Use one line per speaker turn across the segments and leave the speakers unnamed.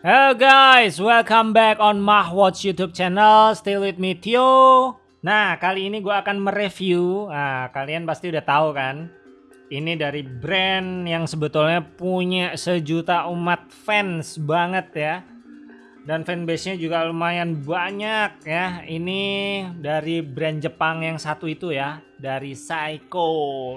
Hello guys, welcome back on Mahwatch YouTube channel. still with me Tio. Nah, kali ini gue akan mereview. Nah, kalian pasti udah tahu kan? Ini dari brand yang sebetulnya punya sejuta umat fans banget ya. Dan fanbase-nya juga lumayan banyak ya. Ini dari brand Jepang yang satu itu ya, dari Seiko.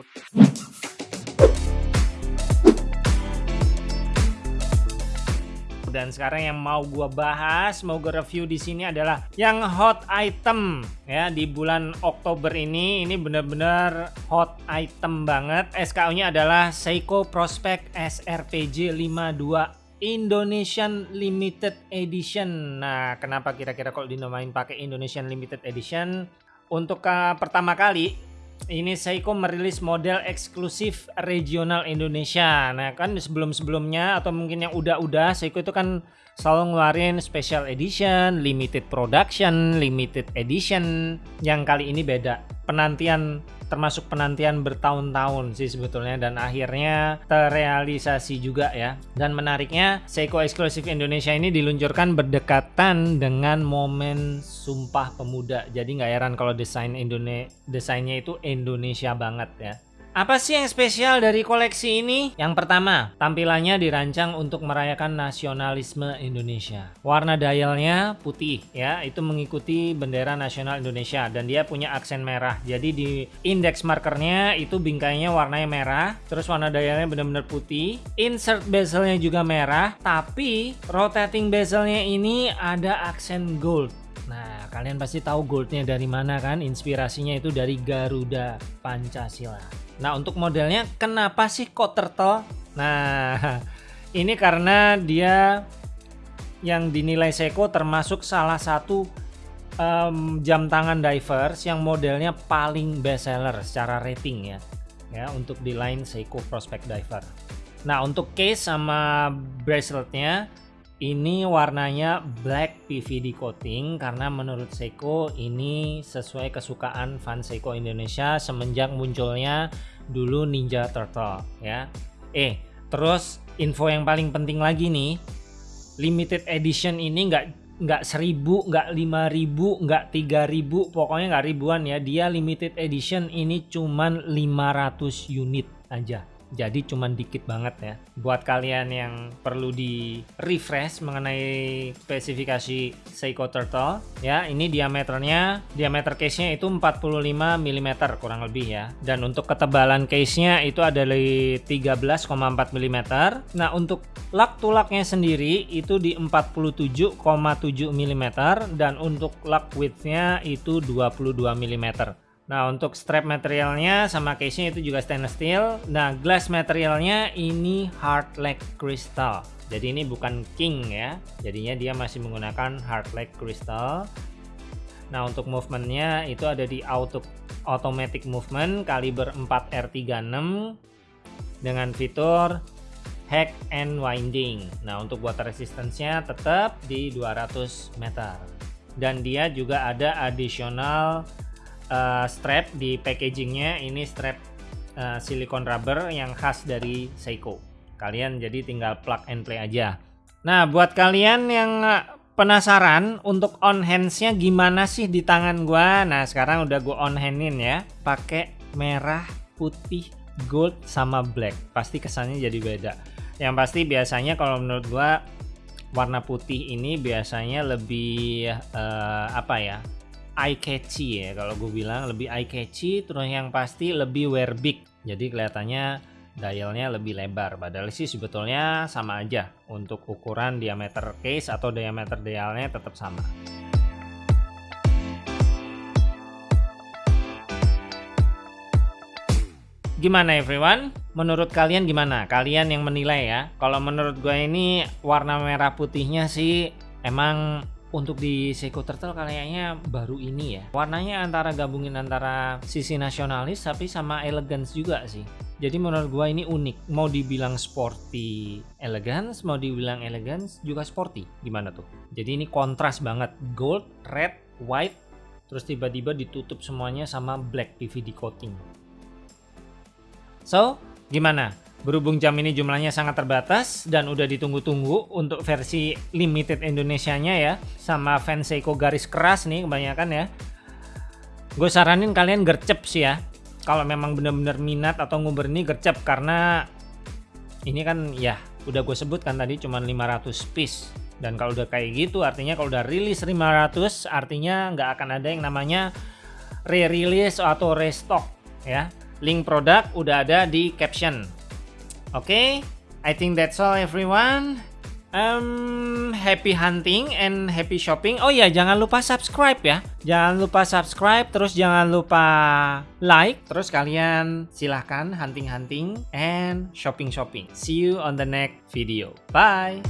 dan sekarang yang mau gue bahas, mau gue review di sini adalah yang hot item ya di bulan Oktober ini. Ini bener-bener hot item banget. SKU-nya adalah Seiko Prospect SRPJ 52 Indonesian Limited Edition. Nah, kenapa kira-kira kalau dinamain pakai Indonesian Limited Edition? Untuk uh, pertama kali ini Seiko merilis model eksklusif regional Indonesia. Nah kan sebelum-sebelumnya atau mungkin yang udah-udah Seiko itu kan selalu ngeluarin special edition, limited production, limited edition. Yang kali ini beda. Penantian termasuk penantian bertahun-tahun sih sebetulnya dan akhirnya terrealisasi juga ya. Dan menariknya Seiko eksklusif Indonesia ini diluncurkan berdekatan dengan momen Sumpah Pemuda. Jadi nggak heran kalau desain Indonesia desainnya itu Indonesia banget ya. Apa sih yang spesial dari koleksi ini? Yang pertama, tampilannya dirancang untuk merayakan nasionalisme Indonesia. Warna dialnya putih ya, itu mengikuti bendera nasional Indonesia dan dia punya aksen merah. Jadi di index markernya itu bingkainya warnanya merah, terus warna dialnya benar-benar putih. Insert bezelnya juga merah, tapi rotating bezelnya ini ada aksen gold. Nah, kalian pasti tahu goldnya dari mana kan? Inspirasinya itu dari Garuda Pancasila. Nah untuk modelnya kenapa sih kok turtle? Nah ini karena dia yang dinilai Seiko termasuk salah satu um, jam tangan divers yang modelnya paling best seller secara rating ya ya untuk di line Seiko Prospect Diver. Nah untuk case sama braceletnya ini warnanya black PVD coating karena menurut Seiko ini sesuai kesukaan fan Seiko Indonesia semenjak munculnya dulu Ninja Turtle ya. Eh, terus info yang paling penting lagi nih, limited edition ini nggak nggak seribu, nggak lima ribu, nggak tiga ribu, pokoknya nggak ribuan ya. Dia limited edition ini cuman 500 unit aja jadi cuman dikit banget ya. Buat kalian yang perlu di refresh mengenai spesifikasi Seiko Turtle ya ini diameternya diameter case nya itu 45 mm kurang lebih ya. Dan untuk ketebalan case nya itu ada di 13,4 mm. Nah untuk lak tulaknya sendiri itu di 47,7 mm. Dan untuk lak widthnya itu 22 mm Nah untuk strap materialnya sama case-nya itu juga stainless steel. Nah glass materialnya ini hard leg crystal. Jadi ini bukan king ya. Jadinya dia masih menggunakan hard leg crystal. Nah untuk movementnya itu ada di auto automatic movement kaliber 4R36 dengan fitur hack and winding. Nah untuk water resistance-nya tetap di 200 meter. Dan dia juga ada additional uh, strap di packagingnya ini strap uh, silikon rubber yang khas dari Seiko. Kalian jadi tinggal plug and play aja. Nah buat kalian yang penasaran untuk on handsnya gimana sih di tangan gua nah sekarang udah gua on handin ya pakai merah putih gold sama black. Pasti kesannya jadi beda. Yang pasti biasanya kalau menurut gua warna putih ini biasanya lebih uh, apa ya eye catchy ya kalau gue bilang lebih eye catchy terus yang pasti lebih wear big jadi kelihatannya dialnya lebih lebar padahal sih sebetulnya sama aja untuk ukuran diameter case atau diameter dialnya tetap sama Gimana everyone? Menurut kalian gimana? Kalian yang menilai ya. Kalau menurut gue ini warna merah putihnya sih emang untuk di Seiko Turtle kayaknya baru ini ya. Warnanya antara gabungin antara sisi nasionalis tapi sama elegance juga sih. Jadi menurut gua ini unik. Mau dibilang sporty elegance mau dibilang elegance juga sporty. Gimana tuh? Jadi ini kontras banget. Gold red white terus tiba-tiba ditutup semuanya sama black PVD coating. So gimana Berhubung jam ini jumlahnya sangat terbatas dan udah ditunggu-tunggu untuk versi limited Indonesianya ya. Sama fans Seiko garis keras nih kebanyakan ya. Gue saranin kalian gercep sih ya. Kalau memang bener-bener minat atau nguber ini gercep karena ini kan ya udah gue sebutkan tadi cuma 500 piece. Dan kalau udah kayak gitu artinya kalau udah rilis 500 artinya nggak akan ada yang namanya re-release atau restock ya. Link produk udah ada di caption. Okay, I think that's all everyone. Um, happy hunting and happy shopping. Oh ya, jangan lupa subscribe ya. Jangan lupa subscribe, terus jangan lupa like. Terus kalian silahkan hunting-hunting and shopping-shopping. See you on the next video. Bye.